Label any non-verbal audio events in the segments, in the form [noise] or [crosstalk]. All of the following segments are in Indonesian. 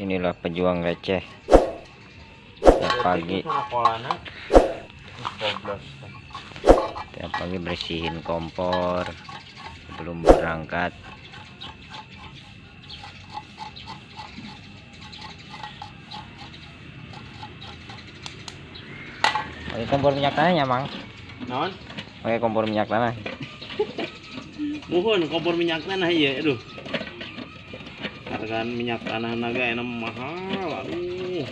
inilah pejuang receh. Tiap pagi. Goblok. tiap pagi bersihin kompor. Sebelum berangkat. Pakai kompor minyak tanahnya mang. Naon? pakai kompor minyak tanah Muhun kompor minyak tanah iya, aduh. Hargaan minyak tanah naga enak mahal, aduh.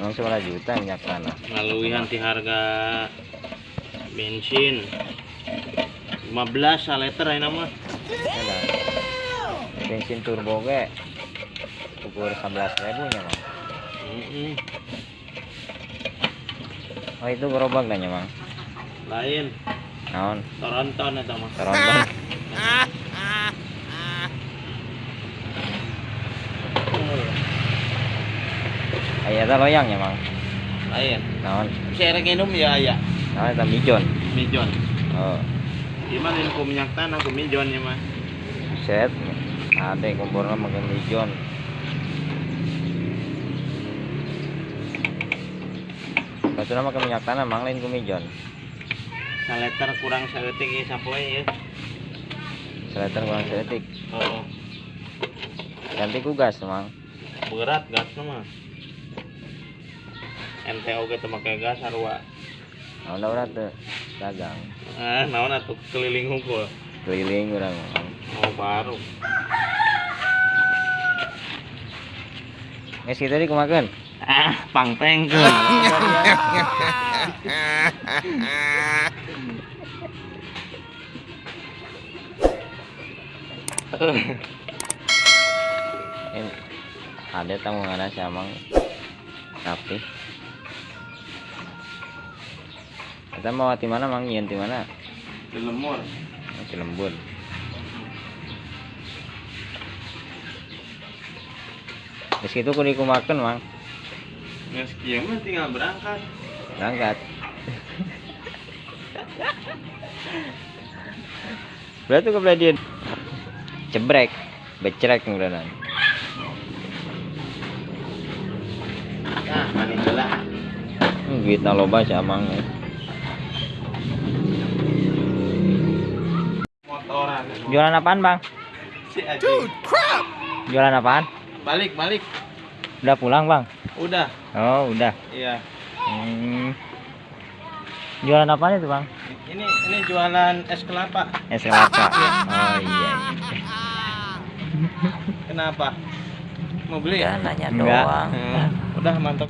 emang seberapa juta minyak tanah Ngaluihan ti harga bensin 15 liter enak mah. Bensin turbo ge ukur 11 ribunya mang Mm-mm. oh itu gerobak dah mang Lain, naon Toronton eta mah. teronton [laughs] [laughs] Aya ta loyang ya mang Lain. naon Saya minum ya aya. naon eta mijon Mijon. oh Gimana ini ku minyak tanah ku mijon ya mah. set ada kompornya makan mijon Kalau makan minyak tanah mang lain ku mijon Saleter kurang saeutik ieu sapoe ya. Seleter kurang sedetik Oh, ganti ku gas mang berat gas mah. ente oge make gas sarua. naon udah tuh dagang Ah, naon atuh keliling hungkul. keliling urang mang Oh, baru. Nges kita di kumakan Ah, pangtengkeun. [laughs] [laughs] ada tamu ngana si amang. Tapi. Kita mau di mana mang? Nyian di mana? Di lemur. di lembur. Terus itu kudu kumakan mang. Geus kieu mah tinggal berangkat. berangkat. Berarti dia cebrek becrek kemudian Nah, mani heula. Hmm, duit na loba si amang Motoran. jualan apaan bang Si Aji. jualan apaan Balik, balik. udah pulang bang Udah. oh udah Iya. hmm. jualan apaan itu bang Ini ini jualan es kelapa. es kelapa oh iya Kenapa? Mau beli? ya nanya Enggak. doang Hmm, Udah mantap.